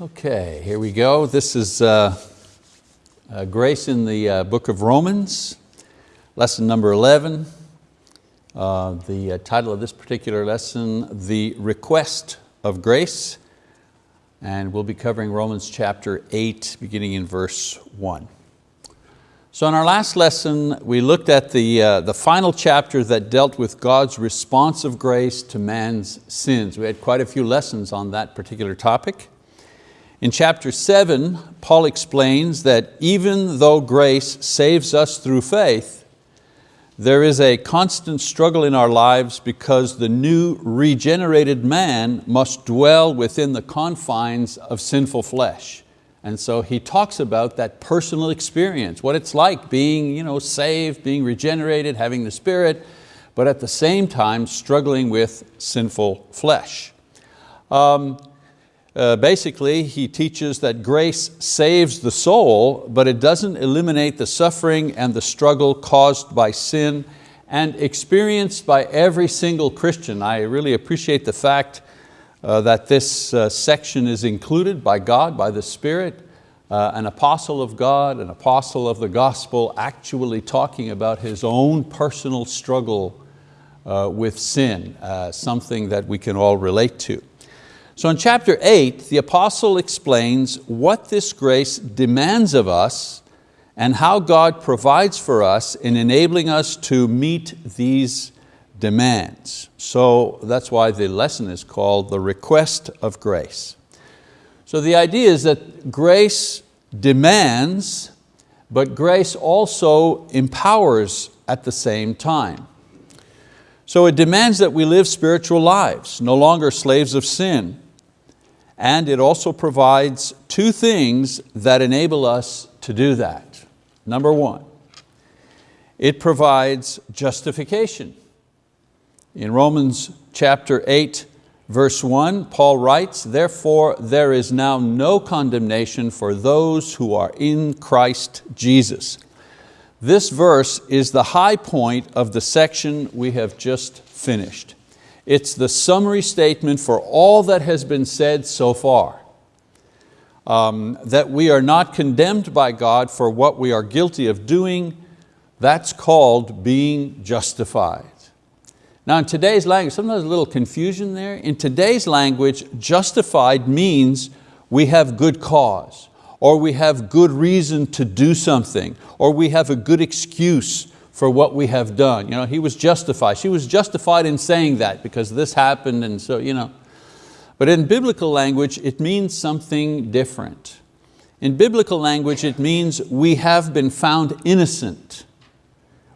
Okay, here we go. This is uh, uh, Grace in the uh, book of Romans, lesson number 11. Uh, the uh, title of this particular lesson, The Request of Grace. And we'll be covering Romans chapter 8, beginning in verse 1. So in our last lesson, we looked at the, uh, the final chapter that dealt with God's response of grace to man's sins. We had quite a few lessons on that particular topic. In chapter seven, Paul explains that even though grace saves us through faith, there is a constant struggle in our lives because the new regenerated man must dwell within the confines of sinful flesh. And so he talks about that personal experience, what it's like being you know, saved, being regenerated, having the Spirit, but at the same time struggling with sinful flesh. Um, uh, basically, he teaches that grace saves the soul, but it doesn't eliminate the suffering and the struggle caused by sin and experienced by every single Christian. I really appreciate the fact uh, that this uh, section is included by God, by the Spirit, uh, an apostle of God, an apostle of the gospel, actually talking about his own personal struggle uh, with sin, uh, something that we can all relate to. So in chapter eight, the apostle explains what this grace demands of us and how God provides for us in enabling us to meet these demands. So that's why the lesson is called the request of grace. So the idea is that grace demands, but grace also empowers at the same time. So it demands that we live spiritual lives, no longer slaves of sin, and it also provides two things that enable us to do that. Number one, it provides justification. In Romans chapter 8, verse 1, Paul writes, Therefore there is now no condemnation for those who are in Christ Jesus. This verse is the high point of the section we have just finished. It's the summary statement for all that has been said so far. Um, that we are not condemned by God for what we are guilty of doing, that's called being justified. Now in today's language, sometimes a little confusion there. In today's language, justified means we have good cause, or we have good reason to do something, or we have a good excuse for what we have done. You know, he was justified. She was justified in saying that because this happened and so, you know. But in biblical language, it means something different. In biblical language, it means we have been found innocent.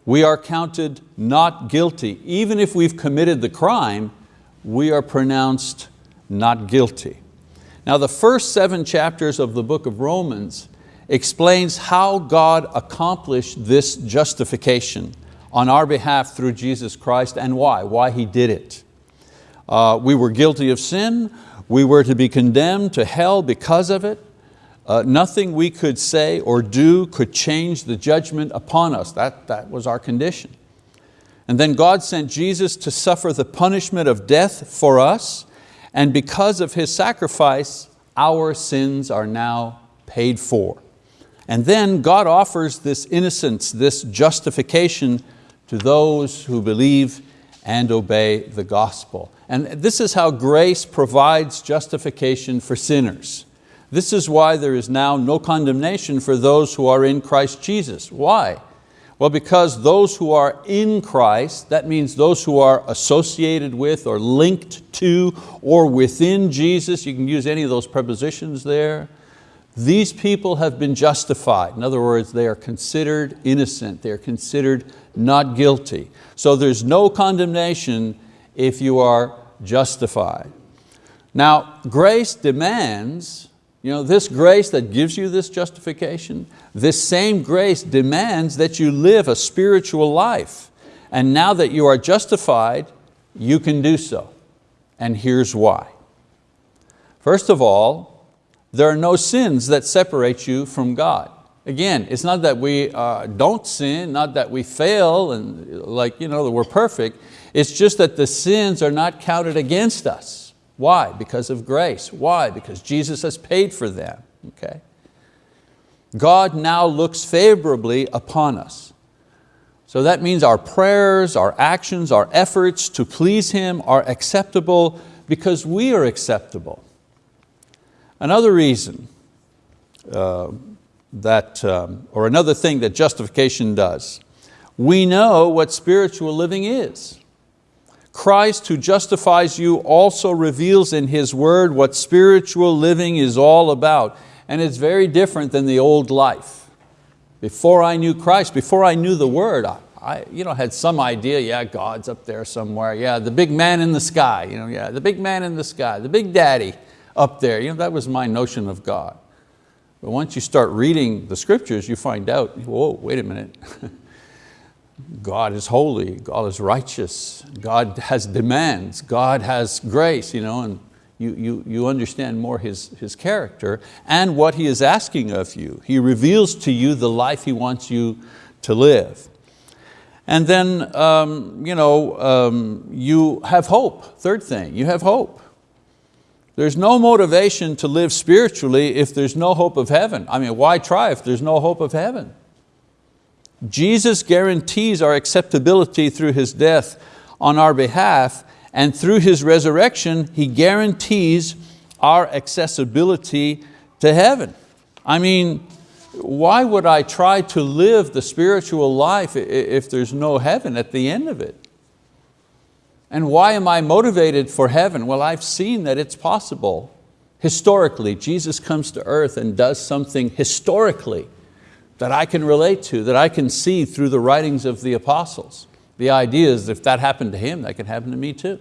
We are counted not guilty. Even if we've committed the crime, we are pronounced not guilty. Now the first seven chapters of the book of Romans explains how God accomplished this justification on our behalf through Jesus Christ and why, why He did it. Uh, we were guilty of sin, we were to be condemned to hell because of it. Uh, nothing we could say or do could change the judgment upon us. That, that was our condition. And then God sent Jesus to suffer the punishment of death for us, and because of His sacrifice, our sins are now paid for. And then God offers this innocence, this justification to those who believe and obey the gospel. And this is how grace provides justification for sinners. This is why there is now no condemnation for those who are in Christ Jesus. Why? Well, because those who are in Christ, that means those who are associated with or linked to or within Jesus, you can use any of those prepositions there, these people have been justified. In other words, they are considered innocent. They are considered not guilty. So there's no condemnation if you are justified. Now, grace demands, you know, this grace that gives you this justification, this same grace demands that you live a spiritual life. And now that you are justified, you can do so. And here's why. First of all, there are no sins that separate you from God. Again, it's not that we uh, don't sin, not that we fail and like, you know, that we're perfect. It's just that the sins are not counted against us. Why? Because of grace. Why? Because Jesus has paid for them. Okay? God now looks favorably upon us. So that means our prayers, our actions, our efforts to please Him are acceptable because we are acceptable. Another reason uh, that, um, or another thing that justification does, we know what spiritual living is. Christ who justifies you also reveals in His word what spiritual living is all about. And it's very different than the old life. Before I knew Christ, before I knew the word, I, I you know, had some idea, yeah, God's up there somewhere. Yeah, the big man in the sky, you know, yeah, the big man in the sky, the big daddy up there. You know, that was my notion of God. But once you start reading the scriptures, you find out, whoa, wait a minute. God is holy, God is righteous, God has demands, God has grace, you know, and you, you, you understand more his, his character and what He is asking of you. He reveals to you the life He wants you to live. And then um, you, know, um, you have hope, third thing, you have hope. There's no motivation to live spiritually if there's no hope of heaven. I mean, why try if there's no hope of heaven? Jesus guarantees our acceptability through His death on our behalf and through His resurrection, He guarantees our accessibility to heaven. I mean, why would I try to live the spiritual life if there's no heaven at the end of it? And why am I motivated for heaven? Well, I've seen that it's possible. Historically, Jesus comes to earth and does something historically that I can relate to, that I can see through the writings of the apostles. The idea is if that happened to him, that can happen to me too.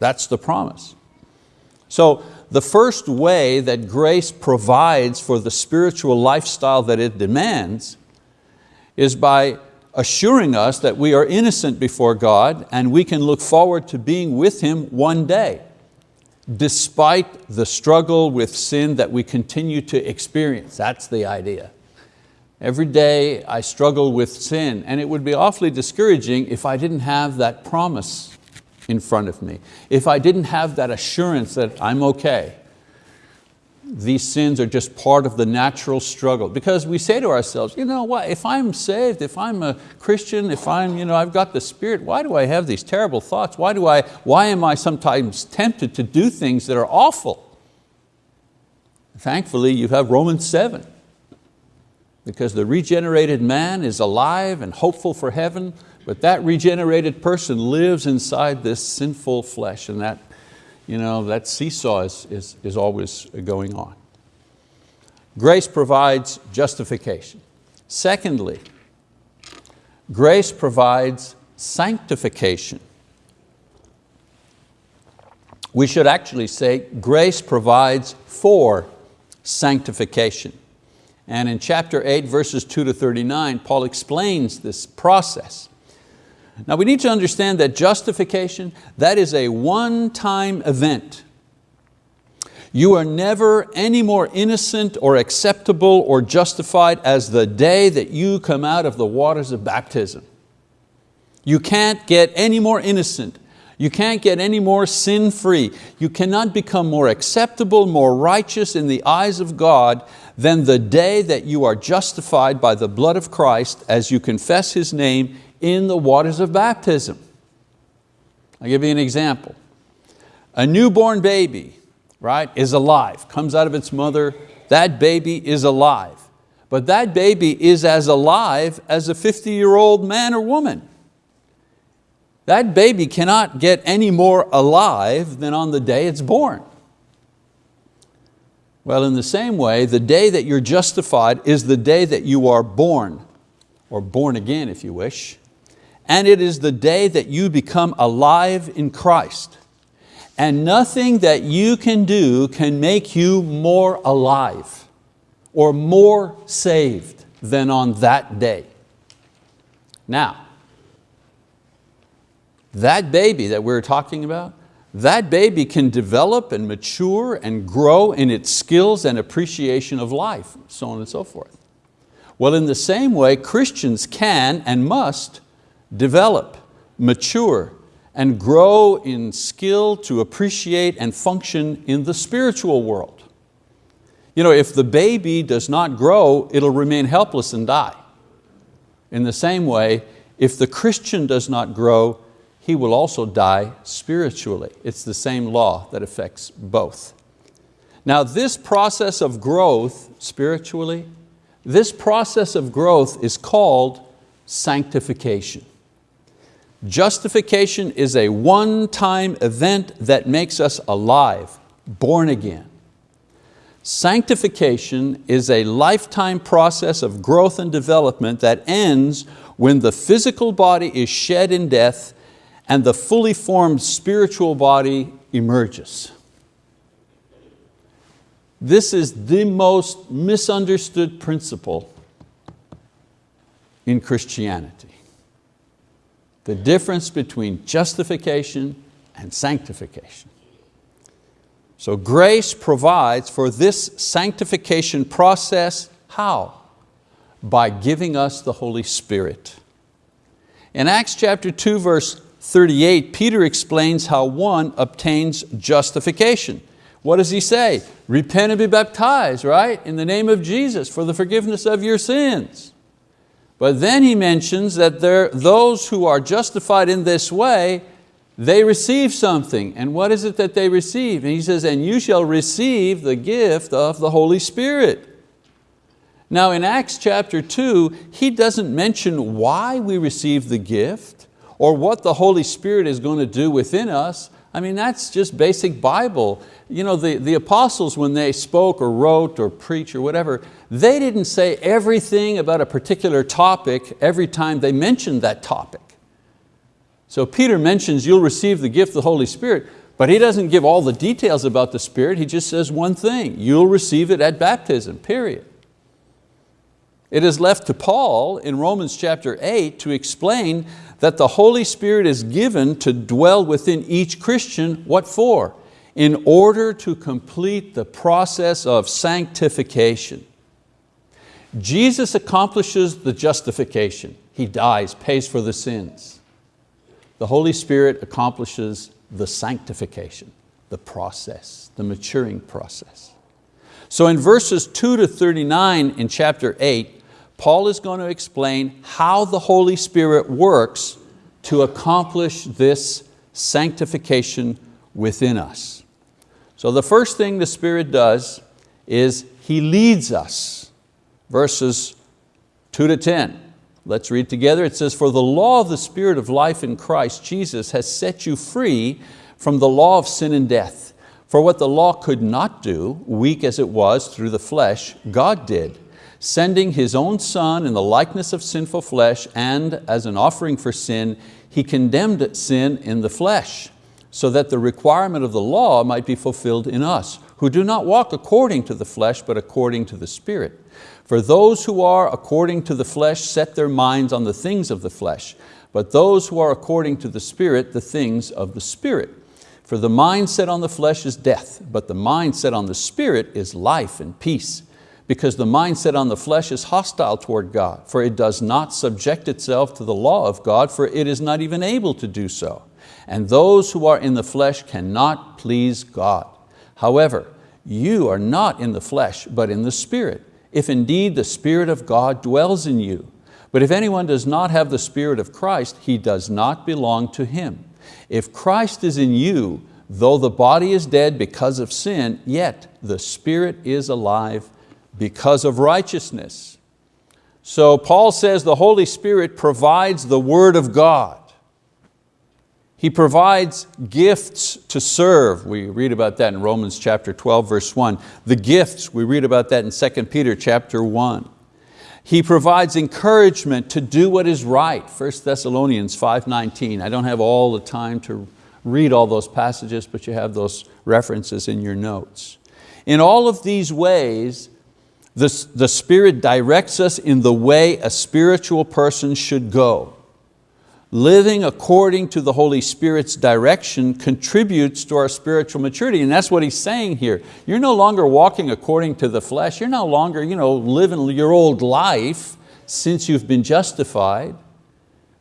That's the promise. So the first way that grace provides for the spiritual lifestyle that it demands is by assuring us that we are innocent before God and we can look forward to being with Him one day, despite the struggle with sin that we continue to experience. That's the idea. Every day I struggle with sin and it would be awfully discouraging if I didn't have that promise in front of me, if I didn't have that assurance that I'm okay these sins are just part of the natural struggle. Because we say to ourselves, you know what, if I'm saved, if I'm a Christian, if I'm, you know, I've got the Spirit, why do I have these terrible thoughts? Why, do I, why am I sometimes tempted to do things that are awful? Thankfully, you have Romans 7. Because the regenerated man is alive and hopeful for heaven, but that regenerated person lives inside this sinful flesh and that you know, that seesaw is, is, is always going on. Grace provides justification. Secondly, grace provides sanctification. We should actually say grace provides for sanctification. And in chapter 8, verses 2 to 39, Paul explains this process. Now we need to understand that justification, that is a one-time event. You are never any more innocent or acceptable or justified as the day that you come out of the waters of baptism. You can't get any more innocent. You can't get any more sin-free. You cannot become more acceptable, more righteous in the eyes of God than the day that you are justified by the blood of Christ as you confess His name in the waters of baptism. I'll give you an example. A newborn baby right, is alive, comes out of its mother, that baby is alive. But that baby is as alive as a 50-year-old man or woman. That baby cannot get any more alive than on the day it's born. Well, in the same way, the day that you're justified is the day that you are born, or born again if you wish and it is the day that you become alive in Christ. And nothing that you can do can make you more alive or more saved than on that day. Now, that baby that we're talking about, that baby can develop and mature and grow in its skills and appreciation of life, so on and so forth. Well, in the same way, Christians can and must develop, mature, and grow in skill to appreciate and function in the spiritual world. You know, if the baby does not grow, it'll remain helpless and die. In the same way, if the Christian does not grow, he will also die spiritually. It's the same law that affects both. Now this process of growth spiritually, this process of growth is called sanctification. Justification is a one-time event that makes us alive, born again. Sanctification is a lifetime process of growth and development that ends when the physical body is shed in death and the fully formed spiritual body emerges. This is the most misunderstood principle in Christianity. The difference between justification and sanctification. So grace provides for this sanctification process, how? By giving us the Holy Spirit. In Acts chapter 2 verse 38, Peter explains how one obtains justification. What does he say? Repent and be baptized, right? In the name of Jesus for the forgiveness of your sins. But then he mentions that there, those who are justified in this way, they receive something. And what is it that they receive? And he says, and you shall receive the gift of the Holy Spirit. Now in Acts chapter 2, he doesn't mention why we receive the gift or what the Holy Spirit is going to do within us. I mean, that's just basic Bible. You know, the, the apostles, when they spoke or wrote or preached or whatever, they didn't say everything about a particular topic every time they mentioned that topic. So Peter mentions you'll receive the gift of the Holy Spirit, but he doesn't give all the details about the Spirit, he just says one thing, you'll receive it at baptism, period. It is left to Paul in Romans chapter 8 to explain that the Holy Spirit is given to dwell within each Christian, what for? In order to complete the process of sanctification. Jesus accomplishes the justification. He dies, pays for the sins. The Holy Spirit accomplishes the sanctification, the process, the maturing process. So in verses 2 to 39 in chapter 8, Paul is going to explain how the Holy Spirit works to accomplish this sanctification within us. So the first thing the Spirit does is He leads us. Verses 2 to 10. Let's read together. It says, For the law of the Spirit of life in Christ Jesus has set you free from the law of sin and death. For what the law could not do, weak as it was through the flesh, God did sending His own Son in the likeness of sinful flesh and as an offering for sin, He condemned sin in the flesh, so that the requirement of the law might be fulfilled in us, who do not walk according to the flesh, but according to the Spirit. For those who are according to the flesh set their minds on the things of the flesh, but those who are according to the Spirit, the things of the Spirit. For the mind set on the flesh is death, but the mind set on the Spirit is life and peace because the mindset on the flesh is hostile toward God, for it does not subject itself to the law of God, for it is not even able to do so. And those who are in the flesh cannot please God. However, you are not in the flesh, but in the Spirit, if indeed the Spirit of God dwells in you. But if anyone does not have the Spirit of Christ, he does not belong to Him. If Christ is in you, though the body is dead because of sin, yet the Spirit is alive because of righteousness. So Paul says the Holy Spirit provides the word of God. He provides gifts to serve. We read about that in Romans chapter 12, verse 1. The gifts, we read about that in 2 Peter chapter 1. He provides encouragement to do what is right, 1 Thessalonians 5.19. I don't have all the time to read all those passages, but you have those references in your notes. In all of these ways, the, the Spirit directs us in the way a spiritual person should go. Living according to the Holy Spirit's direction contributes to our spiritual maturity, and that's what he's saying here. You're no longer walking according to the flesh, you're no longer you know, living your old life since you've been justified.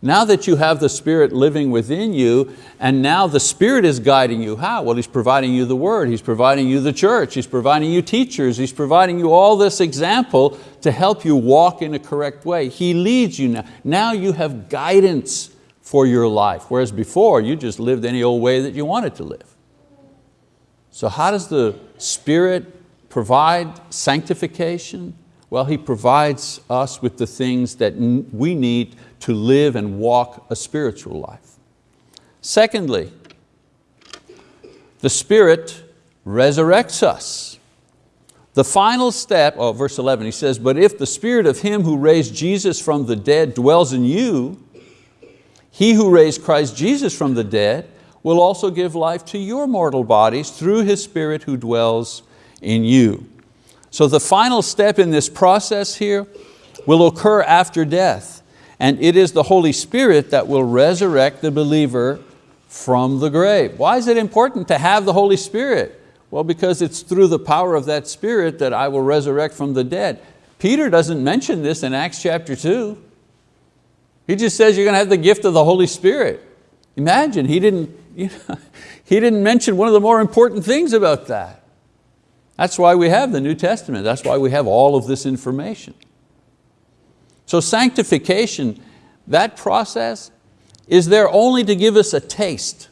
Now that you have the Spirit living within you, and now the Spirit is guiding you, how? Well, He's providing you the Word, He's providing you the church, He's providing you teachers, He's providing you all this example to help you walk in a correct way. He leads you now. Now you have guidance for your life, whereas before you just lived any old way that you wanted to live. So how does the Spirit provide sanctification? Well, He provides us with the things that we need to live and walk a spiritual life. Secondly, the Spirit resurrects us. The final step, oh, verse 11, he says, but if the Spirit of Him who raised Jesus from the dead dwells in you, He who raised Christ Jesus from the dead will also give life to your mortal bodies through His Spirit who dwells in you. So the final step in this process here will occur after death and it is the Holy Spirit that will resurrect the believer from the grave. Why is it important to have the Holy Spirit? Well, because it's through the power of that Spirit that I will resurrect from the dead. Peter doesn't mention this in Acts chapter two. He just says you're going to have the gift of the Holy Spirit. Imagine, he didn't, you know, he didn't mention one of the more important things about that. That's why we have the New Testament. That's why we have all of this information. So sanctification, that process, is there only to give us a taste,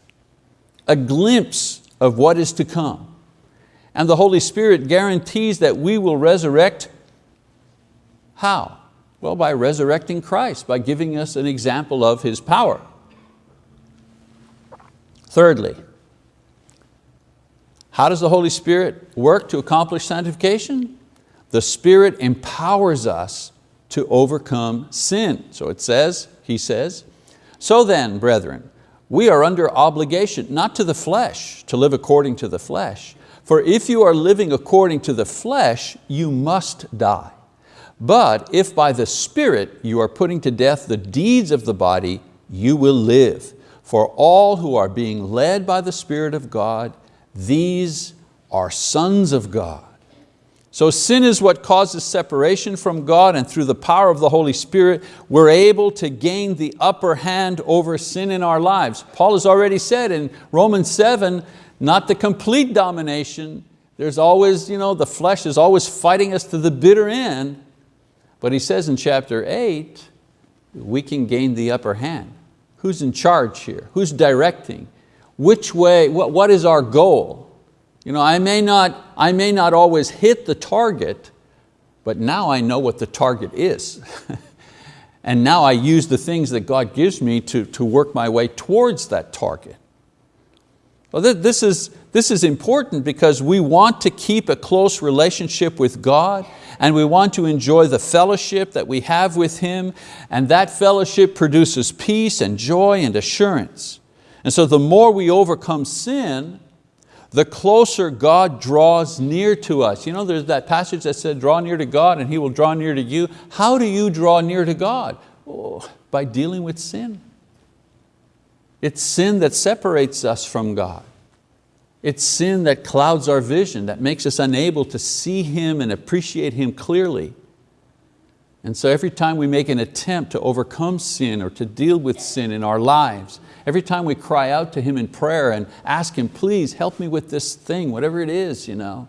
a glimpse of what is to come. And the Holy Spirit guarantees that we will resurrect, how? Well, by resurrecting Christ, by giving us an example of His power. Thirdly, how does the Holy Spirit work to accomplish sanctification? The Spirit empowers us to overcome sin. So it says, he says, so then, brethren, we are under obligation, not to the flesh, to live according to the flesh. For if you are living according to the flesh, you must die. But if by the Spirit you are putting to death the deeds of the body, you will live. For all who are being led by the Spirit of God, these are sons of God. So sin is what causes separation from God and through the power of the Holy Spirit, we're able to gain the upper hand over sin in our lives. Paul has already said in Romans 7, not the complete domination. There's always, you know, the flesh is always fighting us to the bitter end. But he says in chapter eight, we can gain the upper hand. Who's in charge here? Who's directing? Which way, what, what is our goal? You know, I may, not, I may not always hit the target, but now I know what the target is. and now I use the things that God gives me to, to work my way towards that target. Well, this is, this is important because we want to keep a close relationship with God and we want to enjoy the fellowship that we have with Him and that fellowship produces peace and joy and assurance. And so the more we overcome sin, the closer God draws near to us. You know, there's that passage that said, draw near to God and He will draw near to you. How do you draw near to God? Oh, by dealing with sin. It's sin that separates us from God. It's sin that clouds our vision, that makes us unable to see Him and appreciate Him clearly. And so every time we make an attempt to overcome sin or to deal with sin in our lives, Every time we cry out to Him in prayer and ask Him, please help me with this thing, whatever it is, you know,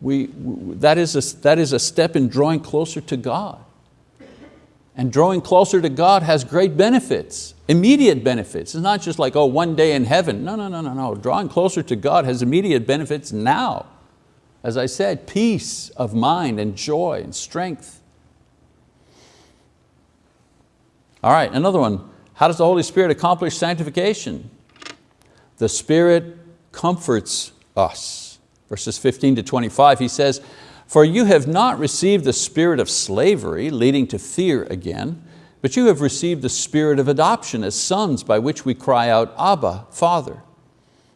we, that, is a, that is a step in drawing closer to God. And drawing closer to God has great benefits, immediate benefits. It's not just like, oh, one day in heaven. No, no, no, no, no. Drawing closer to God has immediate benefits now. As I said, peace of mind and joy and strength. All right, another one. How does the Holy Spirit accomplish sanctification? The Spirit comforts us. Verses 15 to 25, he says, For you have not received the spirit of slavery, leading to fear again, but you have received the spirit of adoption as sons by which we cry out, Abba, Father.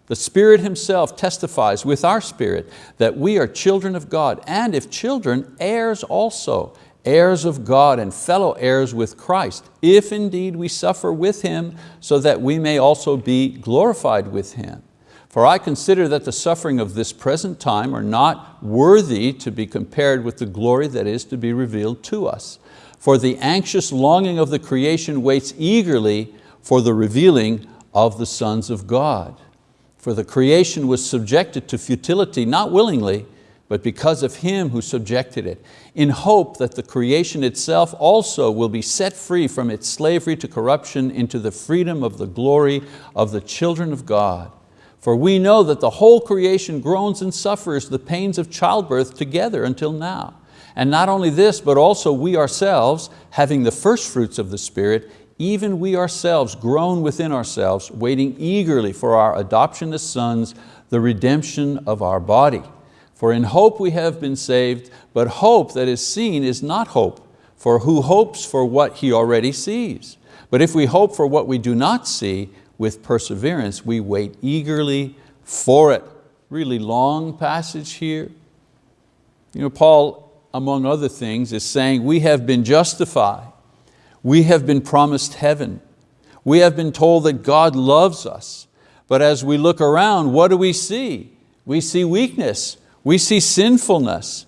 The Spirit Himself testifies with our spirit that we are children of God, and if children, heirs also, heirs of God and fellow heirs with Christ, if indeed we suffer with Him, so that we may also be glorified with Him. For I consider that the suffering of this present time are not worthy to be compared with the glory that is to be revealed to us. For the anxious longing of the creation waits eagerly for the revealing of the sons of God. For the creation was subjected to futility, not willingly, but because of Him who subjected it, in hope that the creation itself also will be set free from its slavery to corruption into the freedom of the glory of the children of God. For we know that the whole creation groans and suffers the pains of childbirth together until now. And not only this, but also we ourselves, having the first fruits of the Spirit, even we ourselves groan within ourselves, waiting eagerly for our adoption as sons, the redemption of our body. For in hope we have been saved, but hope that is seen is not hope, for who hopes for what he already sees? But if we hope for what we do not see, with perseverance we wait eagerly for it. Really long passage here. You know, Paul, among other things, is saying we have been justified, we have been promised heaven, we have been told that God loves us, but as we look around, what do we see? We see weakness, we see sinfulness.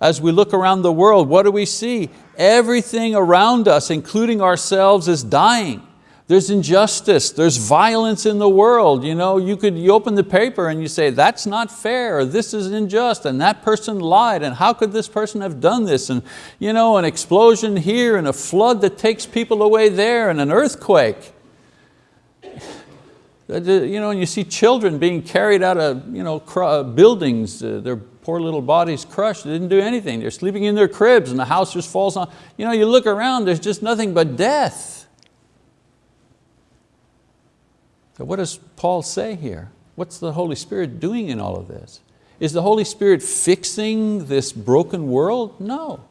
As we look around the world, what do we see? Everything around us, including ourselves, is dying. There's injustice, there's violence in the world. You, know, you could you open the paper and you say, that's not fair, or this is unjust, and that person lied, and how could this person have done this? And you know, an explosion here, and a flood that takes people away there, and an earthquake. You know, and you see children being carried out of you know, buildings, uh, their poor little bodies crushed, they didn't do anything. They're sleeping in their cribs and the house just falls on. You know, you look around, there's just nothing but death. So what does Paul say here? What's the Holy Spirit doing in all of this? Is the Holy Spirit fixing this broken world? No.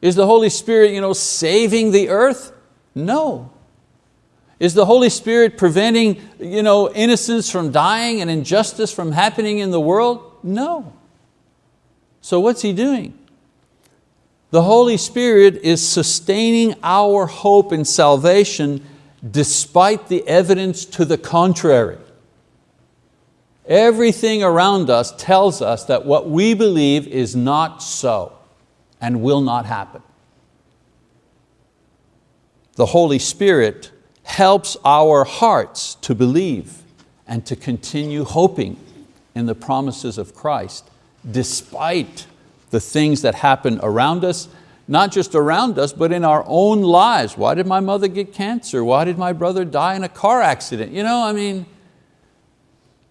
Is the Holy Spirit you know, saving the earth? No. Is the Holy Spirit preventing you know, innocence from dying and injustice from happening in the world? No. So what's He doing? The Holy Spirit is sustaining our hope in salvation despite the evidence to the contrary. Everything around us tells us that what we believe is not so and will not happen. The Holy Spirit helps our hearts to believe and to continue hoping in the promises of Christ despite the things that happen around us, not just around us, but in our own lives. Why did my mother get cancer? Why did my brother die in a car accident? You know, I mean,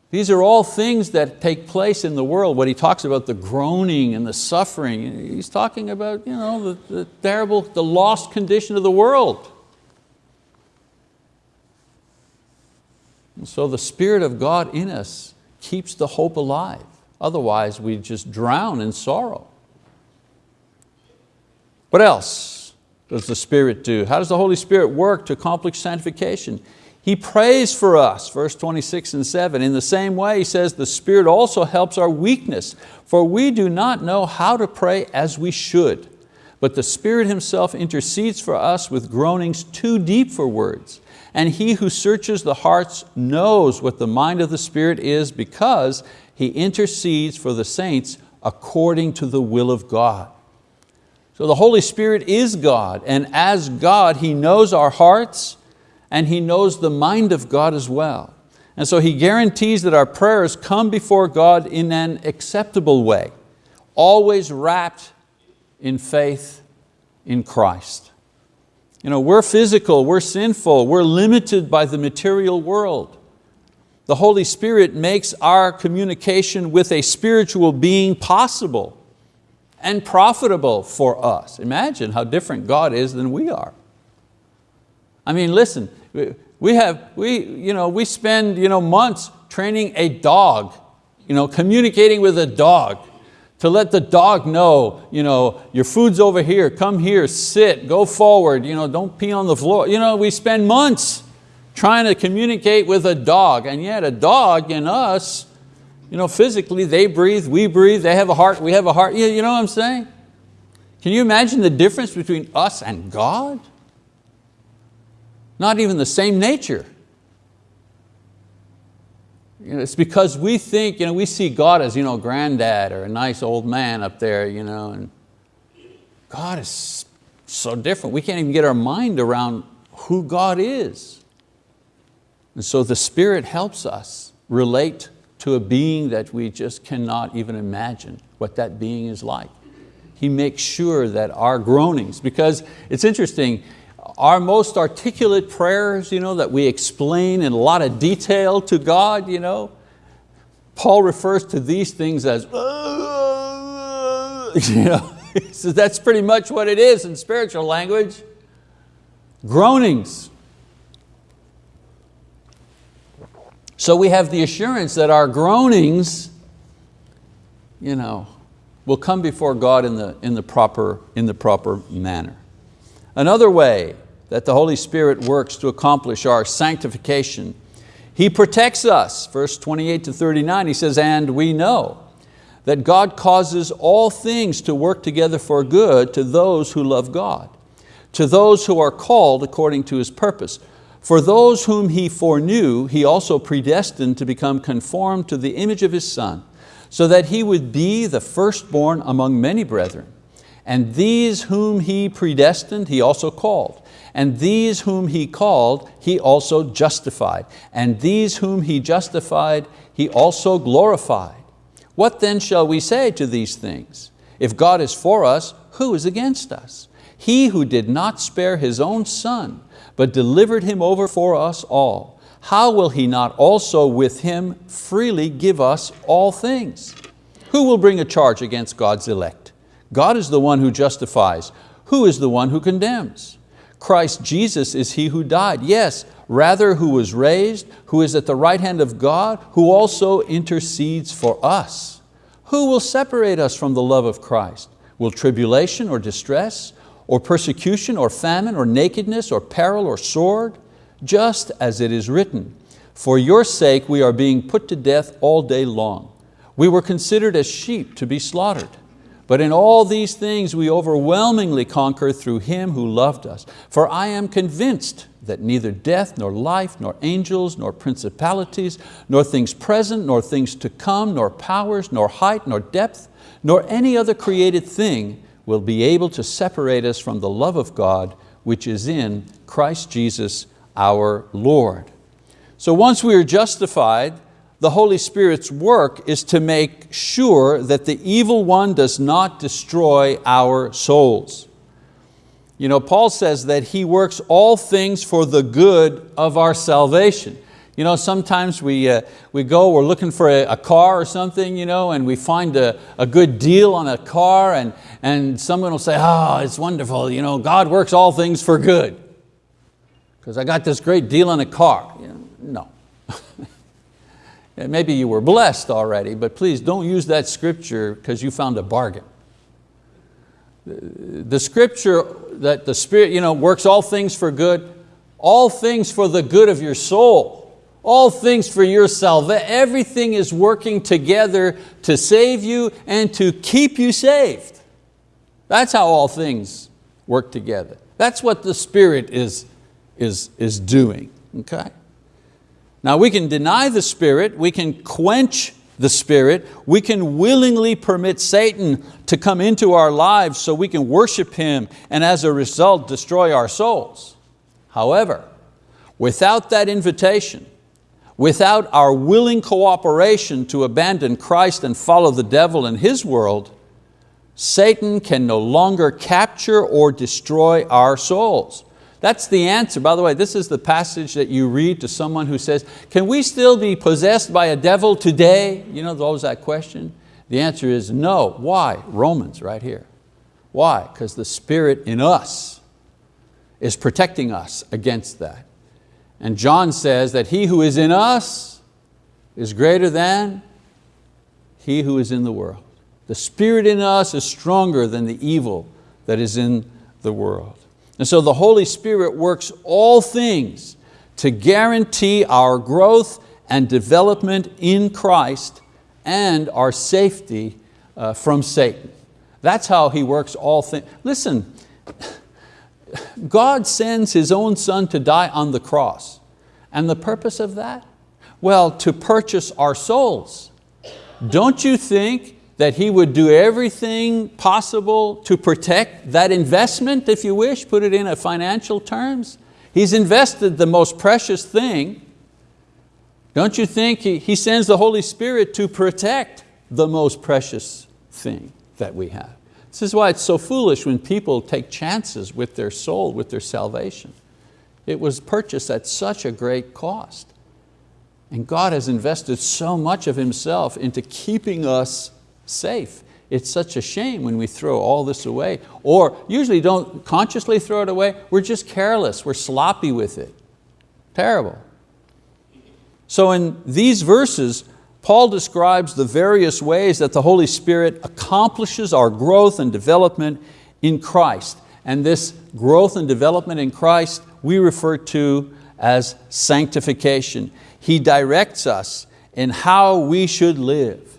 these are all things that take place in the world. When he talks about the groaning and the suffering, he's talking about you know, the, the terrible, the lost condition of the world. So the Spirit of God in us keeps the hope alive. Otherwise we just drown in sorrow. What else does the Spirit do? How does the Holy Spirit work to accomplish sanctification? He prays for us, verse 26 and 7. In the same way, he says, the Spirit also helps our weakness, for we do not know how to pray as we should. But the Spirit Himself intercedes for us with groanings too deep for words. And he who searches the hearts knows what the mind of the Spirit is because he intercedes for the saints according to the will of God. So the Holy Spirit is God, and as God, He knows our hearts and He knows the mind of God as well. And so He guarantees that our prayers come before God in an acceptable way, always wrapped in faith in Christ. You know, we're physical, we're sinful, we're limited by the material world. The Holy Spirit makes our communication with a spiritual being possible and profitable for us. Imagine how different God is than we are. I mean, listen, we, have, we, you know, we spend you know, months training a dog, you know, communicating with a dog to let the dog know, you know, your food's over here, come here, sit, go forward, you know, don't pee on the floor. You know, we spend months trying to communicate with a dog, and yet a dog in us, you know, physically they breathe, we breathe, they have a heart, we have a heart, you know what I'm saying? Can you imagine the difference between us and God? Not even the same nature. You know, it's because we think, you know, we see God as you know, granddad or a nice old man up there. You know, and God is so different. We can't even get our mind around who God is. And so the Spirit helps us relate to a being that we just cannot even imagine what that being is like. He makes sure that our groanings, because it's interesting, our most articulate prayers you know, that we explain in a lot of detail to God, you know, Paul refers to these things as, you know, so that's pretty much what it is in spiritual language. Groanings. So we have the assurance that our groanings you know, will come before God in the, in, the proper, in the proper manner. Another way that the Holy Spirit works to accomplish our sanctification, He protects us. Verse 28 to 39, He says, and we know that God causes all things to work together for good to those who love God, to those who are called according to His purpose. For those whom he foreknew, he also predestined to become conformed to the image of his son, so that he would be the firstborn among many brethren. And these whom he predestined, he also called. And these whom he called, he also justified. And these whom he justified, he also glorified. What then shall we say to these things? If God is for us, who is against us? He who did not spare His own Son, but delivered him over for us all, how will he not also with him freely give us all things? Who will bring a charge against God's elect? God is the one who justifies. Who is the one who condemns? Christ Jesus is He who died, yes, rather who was raised, who is at the right hand of God, who also intercedes for us. Who will separate us from the love of Christ? Will tribulation or distress, or persecution, or famine, or nakedness, or peril, or sword, just as it is written, for your sake we are being put to death all day long. We were considered as sheep to be slaughtered. But in all these things we overwhelmingly conquer through Him who loved us. For I am convinced that neither death, nor life, nor angels, nor principalities, nor things present, nor things to come, nor powers, nor height, nor depth, nor any other created thing will be able to separate us from the love of God which is in Christ Jesus our Lord. So once we are justified, the Holy Spirit's work is to make sure that the evil one does not destroy our souls. You know, Paul says that he works all things for the good of our salvation. You know, sometimes we, uh, we go, we're looking for a, a, car or something, you know, and we find a, a good deal on a car and, and someone will say, oh, it's wonderful, you know, God works all things for good. Because I got this great deal on a car. You know, no. Maybe you were blessed already, but please don't use that scripture because you found a bargain. The scripture that the Spirit you know, works all things for good, all things for the good of your soul all things for your salvation. Everything is working together to save you and to keep you saved. That's how all things work together. That's what the Spirit is, is, is doing, okay? Now we can deny the Spirit, we can quench the Spirit, we can willingly permit Satan to come into our lives so we can worship him and as a result destroy our souls. However, without that invitation, Without our willing cooperation to abandon Christ and follow the devil and his world, Satan can no longer capture or destroy our souls. That's the answer. By the way, this is the passage that you read to someone who says, can we still be possessed by a devil today? You know, there's always that question. The answer is no. Why? Romans right here. Why? Because the Spirit in us is protecting us against that. And John says that he who is in us is greater than he who is in the world. The spirit in us is stronger than the evil that is in the world. And so the Holy Spirit works all things to guarantee our growth and development in Christ and our safety uh, from Satan. That's how He works all things. Listen, God sends His own Son to die on the cross. And the purpose of that? Well, to purchase our souls. Don't you think that He would do everything possible to protect that investment, if you wish, put it in a financial terms. He's invested the most precious thing. Don't you think He, he sends the Holy Spirit to protect the most precious thing that we have? This is why it's so foolish when people take chances with their soul, with their salvation. It was purchased at such a great cost. And God has invested so much of Himself into keeping us safe. It's such a shame when we throw all this away, or usually don't consciously throw it away, we're just careless, we're sloppy with it. Terrible. So in these verses, Paul describes the various ways that the Holy Spirit accomplishes our growth and development in Christ. And this growth and development in Christ we refer to as sanctification. He directs us in how we should live.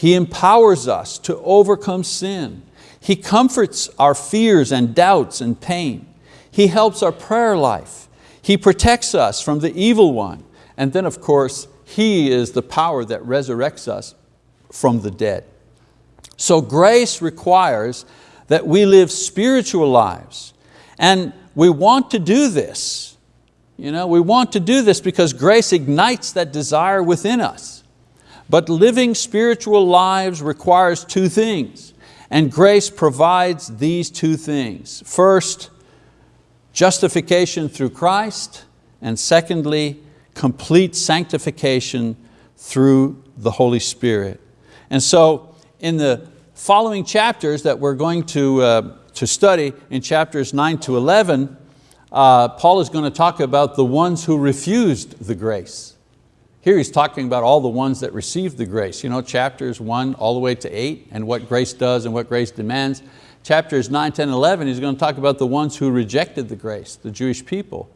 He empowers us to overcome sin. He comforts our fears and doubts and pain. He helps our prayer life. He protects us from the evil one. And then of course, He is the power that resurrects us from the dead. So grace requires that we live spiritual lives. And we want to do this. You know, we want to do this because grace ignites that desire within us. But living spiritual lives requires two things, and grace provides these two things. First, justification through Christ, and secondly, complete sanctification through the Holy Spirit. And so in the following chapters that we're going to, uh, to study in chapters 9 to 11, uh, Paul is going to talk about the ones who refused the grace. Here he's talking about all the ones that received the grace. You know, chapters one all the way to eight and what grace does and what grace demands. Chapters 9, 10, 11, he's going to talk about the ones who rejected the grace, the Jewish people.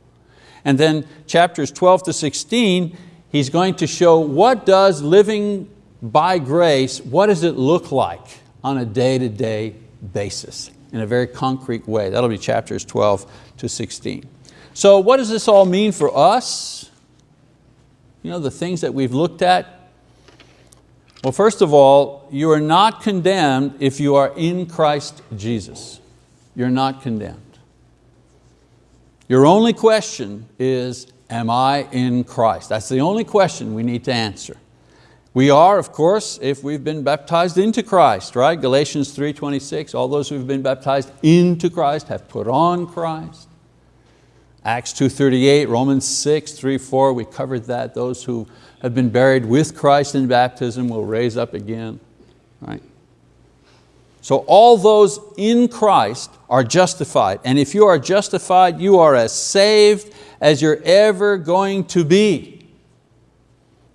And then chapters 12 to 16, he's going to show what does living by grace, what does it look like on a day-to-day -day basis in a very concrete way. That'll be chapters 12 to 16. So what does this all mean for us? You know, the things that we've looked at. Well, first of all, you are not condemned if you are in Christ Jesus. You're not condemned. Your only question is, am I in Christ? That's the only question we need to answer. We are, of course, if we've been baptized into Christ, right? Galatians 3.26, all those who've been baptized into Christ have put on Christ. Acts 2.38, Romans 6, 3, 4, we covered that. Those who have been buried with Christ in baptism will raise up again, right? So all those in Christ are justified. And if you are justified, you are as saved as you're ever going to be.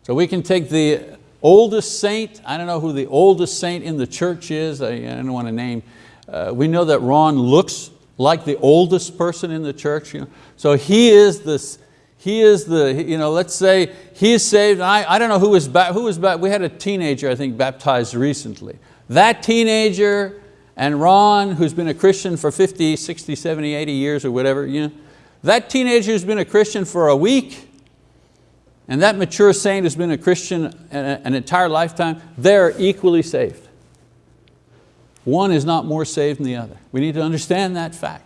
So we can take the oldest saint, I don't know who the oldest saint in the church is, I, don't want to name, uh, we know that Ron looks like the oldest person in the church. You know? So he is this, he is the, you know, let's say he is saved, I, I don't know who was, who was we had a teenager I think baptized recently. That teenager and Ron, who's been a Christian for 50, 60, 70, 80 years or whatever, you know, that teenager has been a Christian for a week, and that mature saint has been a Christian an entire lifetime, they're equally saved. One is not more saved than the other. We need to understand that fact.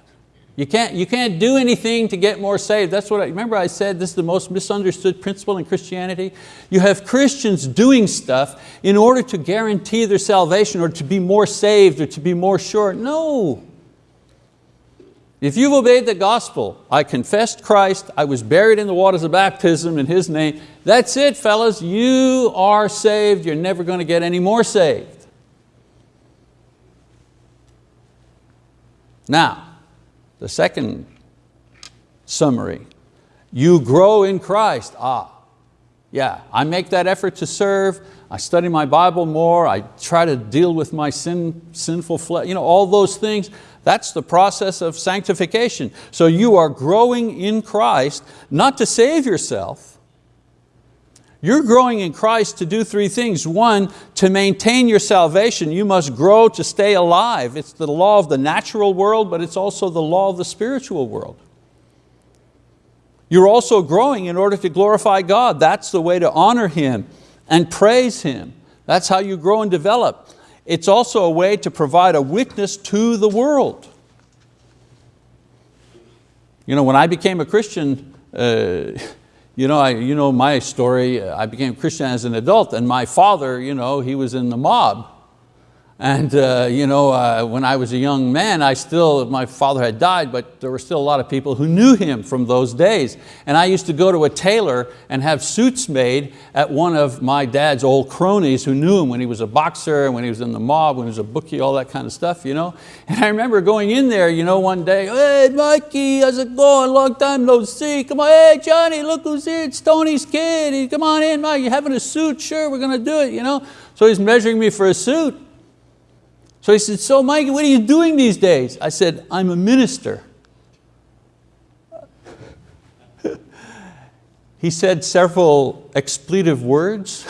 You can't, you can't do anything to get more saved. That's what I, remember I said this is the most misunderstood principle in Christianity. You have Christians doing stuff in order to guarantee their salvation or to be more saved or to be more sure. No. If you've obeyed the gospel, I confessed Christ, I was buried in the waters of baptism in His name, that's it fellas, you are saved, you're never going to get any more saved. Now, the second summary, you grow in Christ. Ah, yeah, I make that effort to serve, I study my Bible more, I try to deal with my sin, sinful flesh, you know, all those things. That's the process of sanctification. So you are growing in Christ, not to save yourself, you're growing in Christ to do three things. One, to maintain your salvation, you must grow to stay alive. It's the law of the natural world, but it's also the law of the spiritual world. You're also growing in order to glorify God. That's the way to honor Him and praise Him. That's how you grow and develop. it's also a way to provide a witness to the world. You know, when I became a Christian, uh, you, know, I, you know my story, uh, I became Christian as an adult and my father, you know, he was in the mob. And uh, you know, uh, when I was a young man, I still, my father had died, but there were still a lot of people who knew him from those days. And I used to go to a tailor and have suits made at one of my dad's old cronies who knew him when he was a boxer, when he was in the mob, when he was a bookie, all that kind of stuff. You know? And I remember going in there you know, one day, hey Mikey, how's it going? Long time no see. Come on, hey Johnny, look who's here, it's Tony's kid. Come on in, Mike, you having a suit? Sure, we're going to do it. You know? So he's measuring me for a suit. So he said, so Mike, what are you doing these days? I said, I'm a minister. he said several expletive words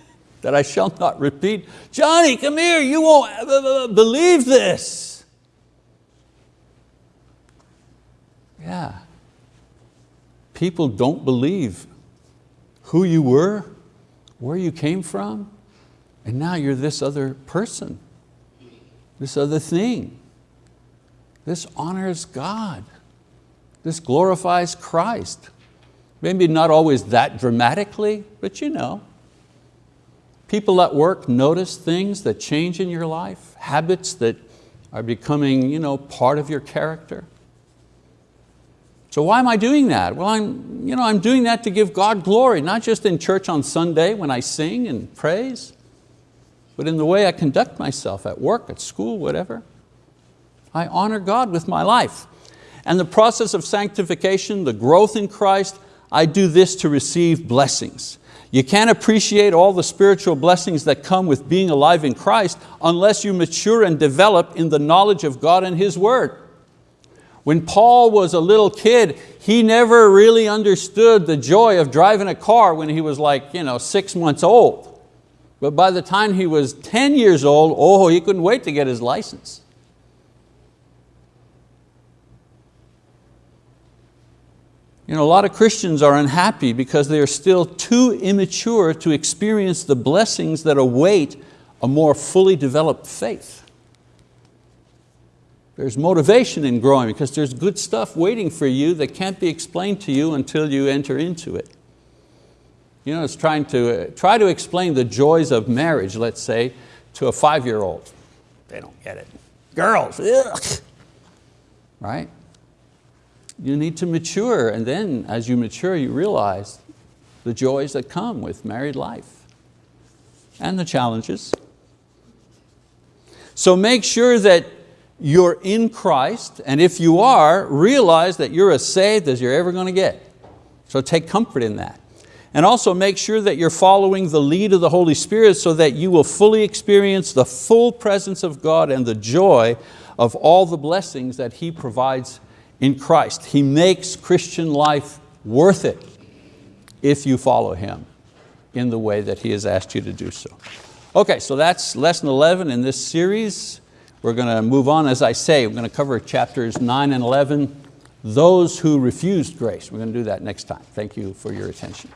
that I shall not repeat. Johnny, come here, you won't believe this. Yeah. People don't believe who you were, where you came from, and now you're this other person this other thing. This honors God. This glorifies Christ. Maybe not always that dramatically, but you know. People at work notice things that change in your life, habits that are becoming you know, part of your character. So why am I doing that? Well, I'm, you know, I'm doing that to give God glory, not just in church on Sunday when I sing and praise, but in the way I conduct myself at work, at school, whatever. I honor God with my life. And the process of sanctification, the growth in Christ, I do this to receive blessings. You can't appreciate all the spiritual blessings that come with being alive in Christ unless you mature and develop in the knowledge of God and His word. When Paul was a little kid, he never really understood the joy of driving a car when he was like you know, six months old. But by the time he was 10 years old, oh, he couldn't wait to get his license. You know, a lot of Christians are unhappy because they are still too immature to experience the blessings that await a more fully developed faith. There's motivation in growing because there's good stuff waiting for you that can't be explained to you until you enter into it. You know, it's trying to, uh, try to explain the joys of marriage, let's say, to a five-year-old. They don't get it. Girls, ugh. right? You need to mature and then as you mature you realize the joys that come with married life and the challenges. So make sure that you're in Christ and if you are, realize that you're as saved as you're ever going to get. So take comfort in that. And also make sure that you're following the lead of the Holy Spirit so that you will fully experience the full presence of God and the joy of all the blessings that He provides in Christ. He makes Christian life worth it if you follow Him in the way that He has asked you to do so. Okay, so that's lesson 11 in this series. We're going to move on, as I say, we're going to cover chapters 9 and 11, those who refused grace. We're going to do that next time. Thank you for your attention.